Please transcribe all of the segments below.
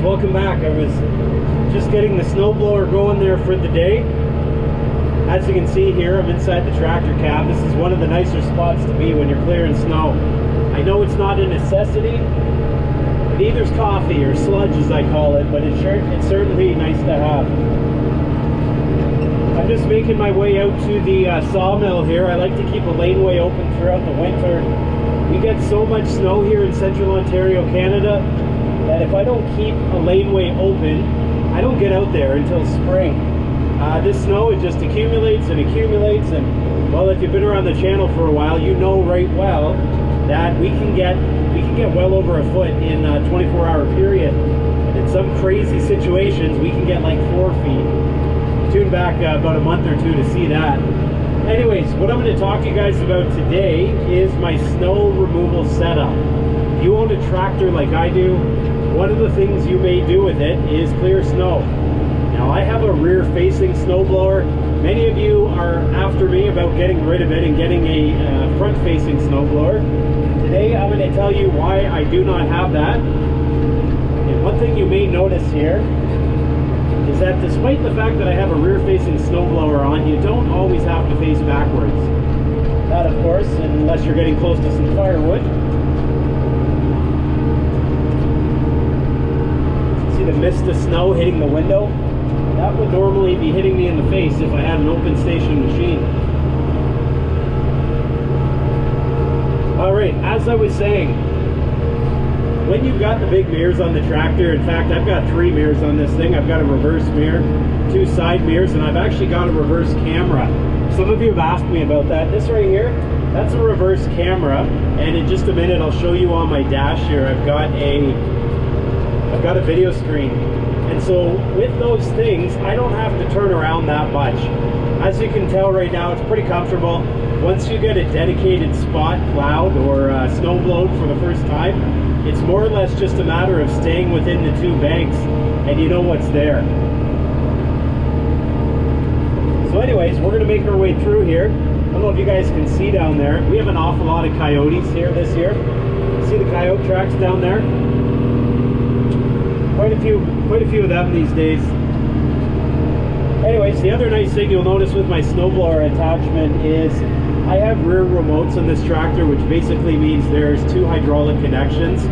welcome back. I was just getting the snowblower going there for the day. As you can see here, I'm inside the tractor cab. This is one of the nicer spots to be when you're clearing snow. I know it's not a necessity. Neither's coffee or sludge as I call it, but it's, it's certainly nice to have. I'm just making my way out to the uh, sawmill here. I like to keep a laneway open throughout the winter. We get so much snow here in central Ontario, Canada, that if I don't keep a laneway open, I don't get out there until spring. Uh, this snow, it just accumulates and accumulates, and well, if you've been around the channel for a while, you know right well that we can get we can get well over a foot in a 24-hour period. In some crazy situations, we can get like four feet. Tune back uh, about a month or two to see that. Anyways, what I'm going to talk to you guys about today is my snow removal setup. If you own a tractor like I do, one of the things you may do with it is clear snow. Now I have a rear facing snowblower. Many of you are after me about getting rid of it and getting a uh, front facing snowblower. Today I'm going to tell you why I do not have that. And one thing you may notice here is that despite the fact that I have a rear facing snowblower on, you don't always have to face backwards. That of course, unless you're getting close to some firewood. See the mist of snow hitting the window? That would normally be hitting me in the face if I had an open station machine. Alright, as I was saying, when you've got the big mirrors on the tractor, in fact, I've got three mirrors on this thing. I've got a reverse mirror, two side mirrors, and I've actually got a reverse camera. Some of you have asked me about that. This right here, that's a reverse camera, and in just a minute, I'll show you on my dash here. I've got a, I've got a video screen. And so with those things, I don't have to turn around that much. As you can tell right now, it's pretty comfortable. Once you get a dedicated spot plowed or uh, snow for the first time, it's more or less just a matter of staying within the two banks and you know what's there. So anyways, we're gonna make our way through here. I don't know if you guys can see down there. We have an awful lot of coyotes here this year. See the coyote tracks down there? Quite a few, quite a few of them these days. Anyways, the other nice thing you'll notice with my snowblower attachment is I have rear remotes on this tractor, which basically means there's two hydraulic connections.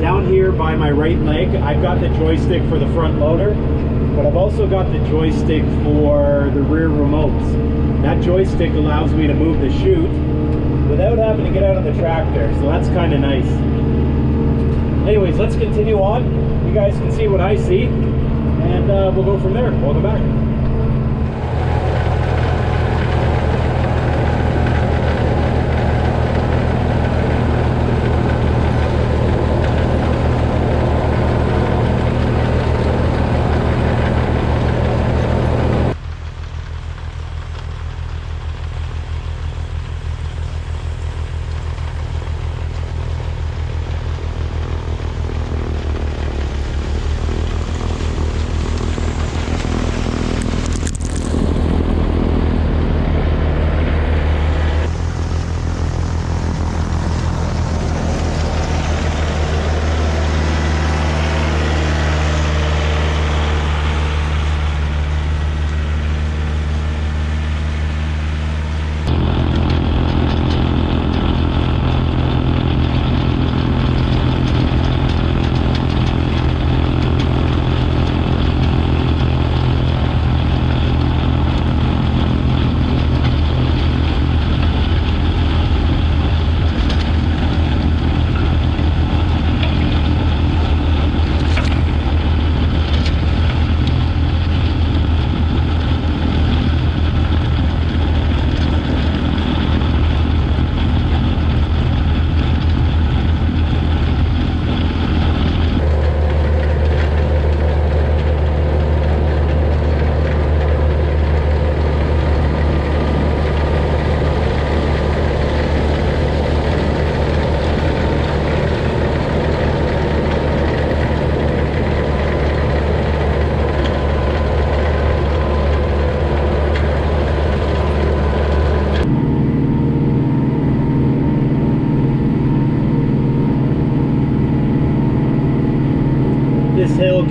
Down here by my right leg, I've got the joystick for the front loader, but I've also got the joystick for the rear remotes. That joystick allows me to move the chute without having to get out of the tractor, so that's kind of nice. Anyways, let's continue on. You guys can see what I see, and uh, we'll go from there. Welcome back.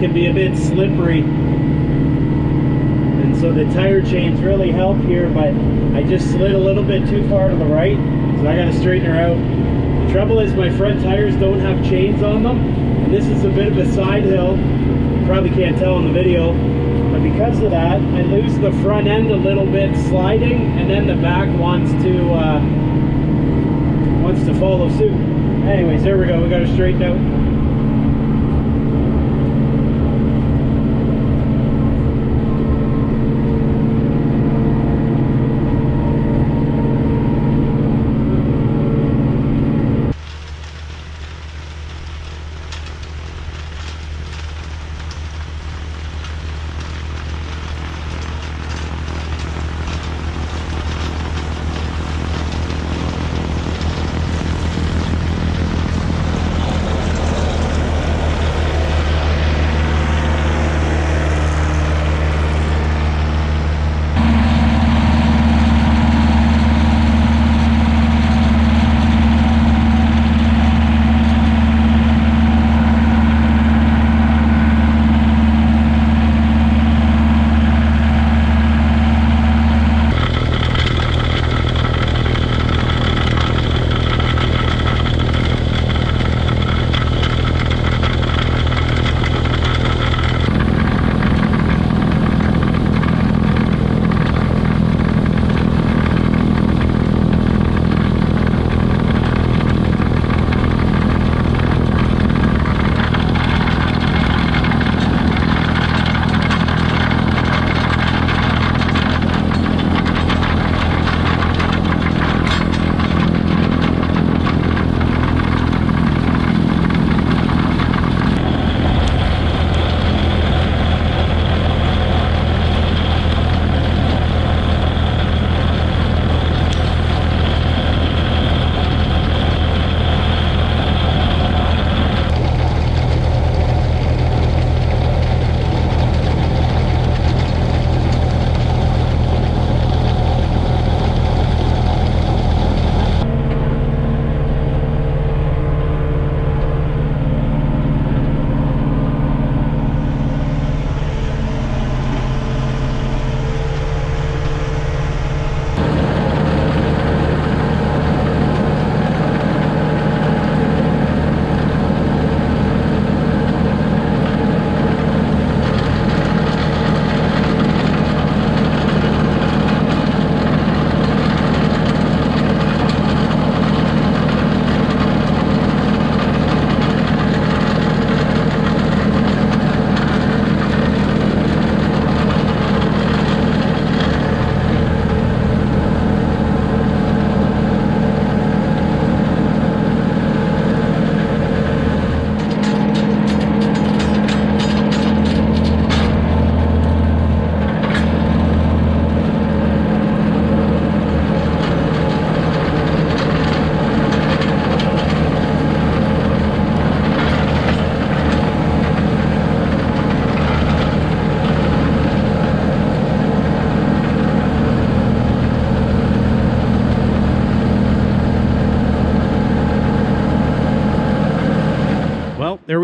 Can be a bit slippery. And so the tire chains really help here, but I just slid a little bit too far to the right, so I gotta straighten her out. The trouble is my front tires don't have chains on them, and this is a bit of a side hill. You probably can't tell in the video, but because of that, I lose the front end a little bit sliding, and then the back wants to uh, wants to follow suit. Anyways, there we go. We got it straightened out.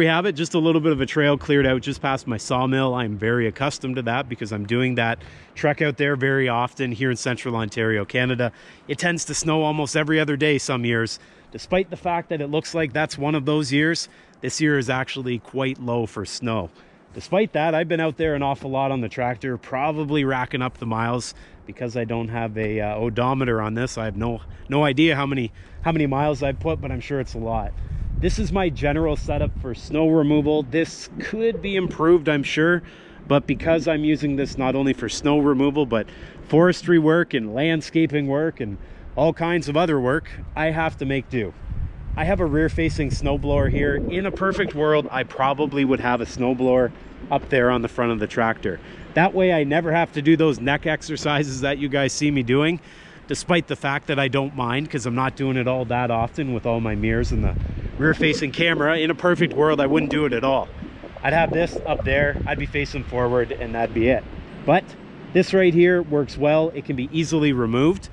Have it just a little bit of a trail cleared out just past my sawmill. I'm very accustomed to that because i'm doing that trek out there very often here in central ontario canada. It tends to snow almost every other day some years. Despite the fact that it looks like that's one of those years this year is actually quite low for snow. Despite that i've been out there an awful lot on the tractor probably racking up the miles because i don't have a uh, odometer on this. I have no no idea how many how many miles i've put but i'm sure it's a lot this is my general setup for snow removal. This could be improved, I'm sure, but because I'm using this not only for snow removal, but forestry work and landscaping work and all kinds of other work, I have to make do. I have a rear-facing snowblower here. In a perfect world, I probably would have a snowblower up there on the front of the tractor. That way I never have to do those neck exercises that you guys see me doing despite the fact that I don't mind because I'm not doing it all that often with all my mirrors and the rear facing camera. In a perfect world, I wouldn't do it at all. I'd have this up there, I'd be facing forward and that'd be it. But this right here works well. It can be easily removed.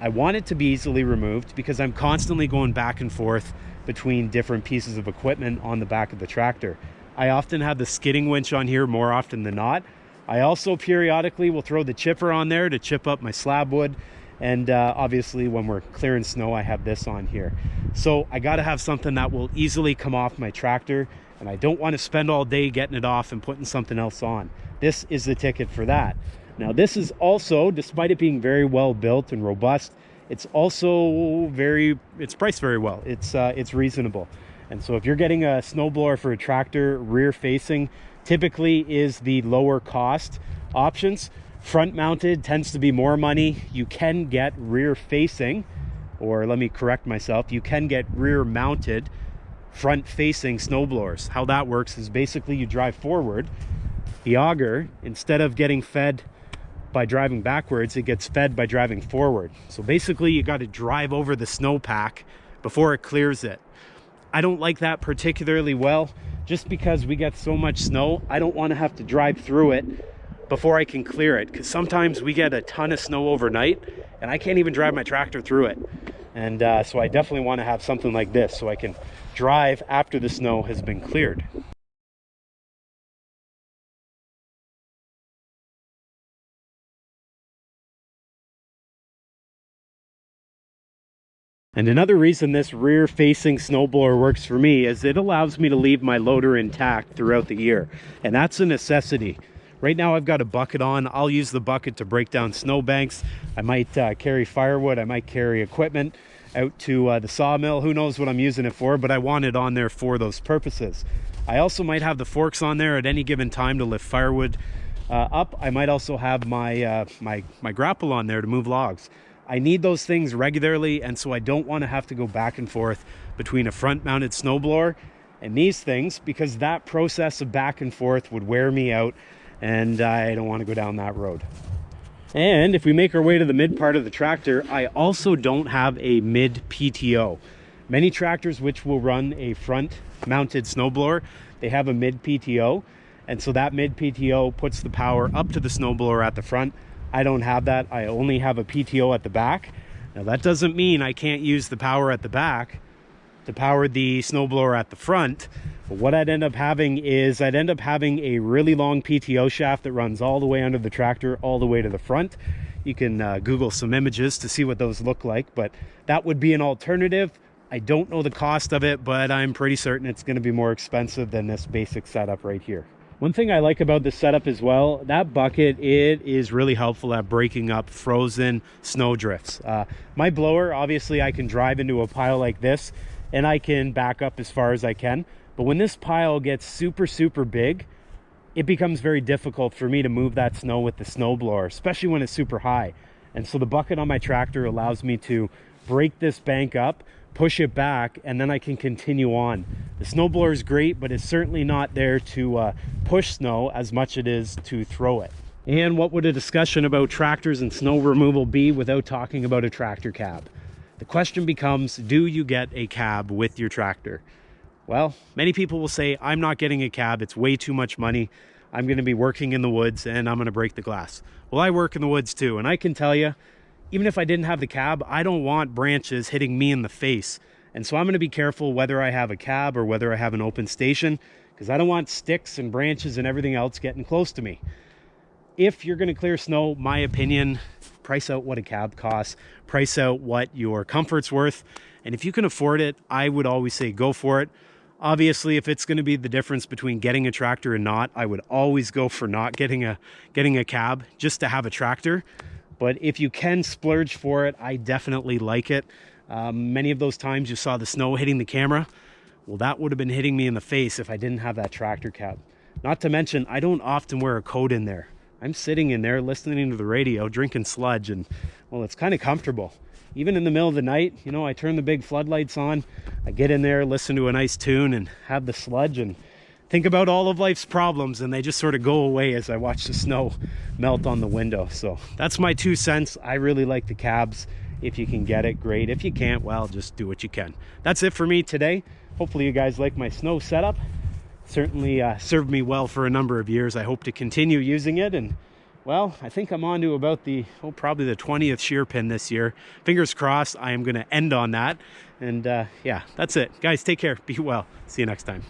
I want it to be easily removed because I'm constantly going back and forth between different pieces of equipment on the back of the tractor. I often have the skidding winch on here more often than not. I also periodically will throw the chipper on there to chip up my slab wood. And uh, obviously when we're clearing snow, I have this on here. So I gotta have something that will easily come off my tractor and I don't wanna spend all day getting it off and putting something else on. This is the ticket for that. Now this is also, despite it being very well built and robust, it's also very, it's priced very well. It's, uh, it's reasonable. And so if you're getting a snowblower for a tractor rear facing, typically is the lower cost options. Front mounted tends to be more money. You can get rear facing, or let me correct myself, you can get rear mounted front facing snowblowers. How that works is basically you drive forward, the auger, instead of getting fed by driving backwards, it gets fed by driving forward. So basically you got to drive over the snowpack before it clears it. I don't like that particularly well just because we get so much snow. I don't want to have to drive through it before I can clear it because sometimes we get a ton of snow overnight and I can't even drive my tractor through it. And uh, so I definitely want to have something like this so I can drive after the snow has been cleared. And another reason this rear facing snowblower works for me is it allows me to leave my loader intact throughout the year. And that's a necessity. Right now I've got a bucket on. I'll use the bucket to break down snowbanks. I might uh, carry firewood. I might carry equipment out to uh, the sawmill. Who knows what I'm using it for, but I want it on there for those purposes. I also might have the forks on there at any given time to lift firewood uh, up. I might also have my, uh, my, my grapple on there to move logs. I need those things regularly and so I don't want to have to go back and forth between a front mounted snowblower and these things because that process of back and forth would wear me out and I don't want to go down that road. And if we make our way to the mid part of the tractor, I also don't have a mid PTO. Many tractors which will run a front mounted snowblower, they have a mid PTO. And so that mid PTO puts the power up to the snowblower at the front I don't have that. I only have a PTO at the back. Now that doesn't mean I can't use the power at the back to power the snowblower at the front. But what I'd end up having is I'd end up having a really long PTO shaft that runs all the way under the tractor, all the way to the front. You can uh, Google some images to see what those look like, but that would be an alternative. I don't know the cost of it, but I'm pretty certain it's gonna be more expensive than this basic setup right here. One thing I like about this setup as well, that bucket, it is really helpful at breaking up frozen snow drifts. Uh, my blower, obviously I can drive into a pile like this and I can back up as far as I can. But when this pile gets super, super big, it becomes very difficult for me to move that snow with the snow blower, especially when it's super high. And so the bucket on my tractor allows me to break this bank up, push it back, and then I can continue on. The snowblower is great, but it's certainly not there to uh, push snow as much as it is to throw it. And what would a discussion about tractors and snow removal be without talking about a tractor cab? The question becomes, do you get a cab with your tractor? Well, many people will say, I'm not getting a cab. It's way too much money. I'm going to be working in the woods and I'm going to break the glass. Well, I work in the woods too. And I can tell you, even if I didn't have the cab, I don't want branches hitting me in the face. And so I'm going to be careful whether I have a cab or whether I have an open station because I don't want sticks and branches and everything else getting close to me. If you're going to clear snow, my opinion, price out what a cab costs, price out what your comfort's worth. And if you can afford it, I would always say go for it. Obviously, if it's going to be the difference between getting a tractor and not, I would always go for not getting a getting a cab just to have a tractor. But if you can splurge for it, I definitely like it. Um, many of those times you saw the snow hitting the camera. Well, that would have been hitting me in the face if I didn't have that tractor cab. Not to mention, I don't often wear a coat in there. I'm sitting in there listening to the radio, drinking sludge, and well, it's kind of comfortable. Even in the middle of the night, you know, I turn the big floodlights on, I get in there, listen to a nice tune, and have the sludge and think about all of life's problems, and they just sort of go away as I watch the snow melt on the window. So that's my two cents. I really like the cabs. If you can get it, great. If you can't, well, just do what you can. That's it for me today. Hopefully you guys like my snow setup. Certainly uh, served me well for a number of years. I hope to continue using it. And well, I think I'm on to about the, oh, probably the 20th shear pin this year. Fingers crossed, I am going to end on that. And uh, yeah, that's it. Guys, take care. Be well. See you next time.